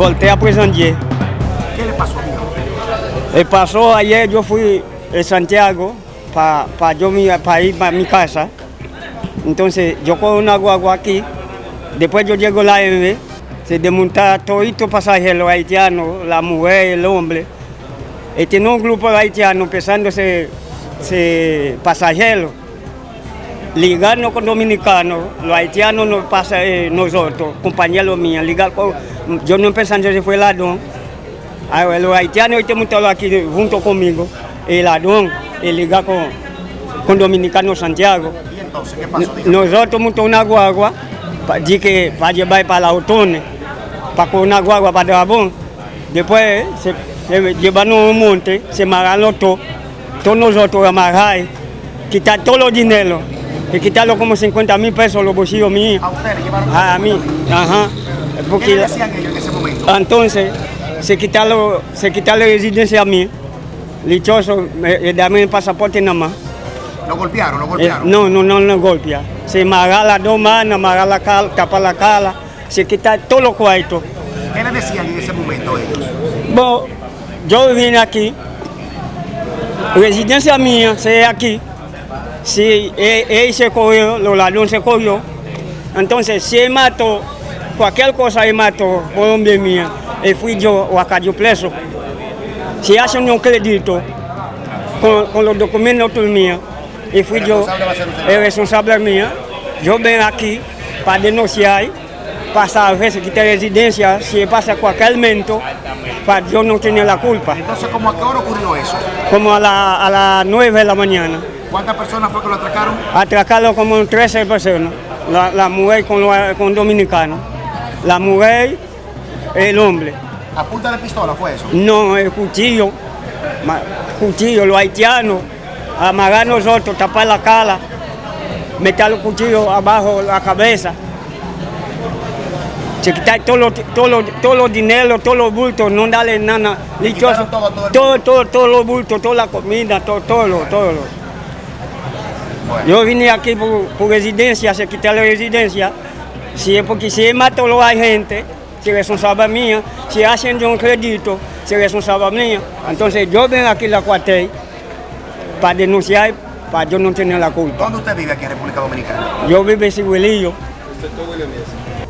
volteé a Presandier. ¿Qué le pasó, amigo? Eh, pasó ayer, yo fui a Santiago para yo mi- pa ir para mi casa. Entonces yo cojo una guagua aquí, después yo llego a la M, se desmonta todito pasajero haitiano, la mujer, el hombre. Y tiene un grupo de haitianos pesándose ese ligando con dominicanos, los haitianos nos pasan eh, nosotros, compañeros míos, ligar con, yo no pensando que fue ladrón, los haitianos están montados aquí junto conmigo, el ladrón, el ligar con, con dominicanos Santiago. ¿Y entonces qué pasó? Dígame. Nosotros montamos una guagua para para llevar para la autones, para con una guagua para Drabón. Después se, se llevaron un monte, se amarraron todo, todos nosotros amarrar, quitar todos los dineros, y quitarlo como 50 mil pesos los bolsillos míos, A usted le llevaron... a mí, ajá. ¿Qué le decían ellos en ese momento? entonces se quitaron, se quitaron la residencia a mí, dichoso, me, dame el pasaporte nada más. ¿Lo golpearon? ¿Lo Eh, golpearon? no, no, no, no golpea. Se amarra las dos manos, amarra la cara, tapa la cara, se quita todos los cuartos. ¿Qué le decían en ese momento ellos? Bueno, yo vine aquí, residencia mía, se aquí. Si él, él se cogió, los ladrones se cogió, entonces si él mató, cualquier cosa él mató, por hombre mía, y fui yo o acá yo preso. Si hacen un crédito con, con los documentos míos, y fui yo, el responsable mío, yo vengo aquí para denunciar, para saber si quita residencia, si pasa cualquier momento, para yo no tener la culpa. Entonces, ¿cómo a qué hora ocurrió eso? Como a, la- a las 9 de la mañana, ¿Cuántas personas fue que lo atracaron? atracarlo como 13 personas, la, la mujer con, con dominicanos, la mujer, el hombre. ¿A punta de pistola fue eso? No, el cuchillo, cuchillo, los haitianos, amarrar nosotros, tapar la cara, meter los cuchillos abajo la cabeza. Se quitar todos los, todos los dineros, todos los bultos, no darle nada. todo todo todo, todo, todos los bultos, toda la comida, todo, todo, lo- todo. Bueno. Yo vine aquí por, por residencia, se quita la residencia. Si es porque si él mató a los agentes, si es responsable mía. Si hacen de un crédito, si es responsable mía. Entonces yo vengo aquí a la cuartel para denunciar, para yo no tener la culpa. ¿Dónde usted vive aquí en República Dominicana? Yo vivo en Ciguelillo. Usted.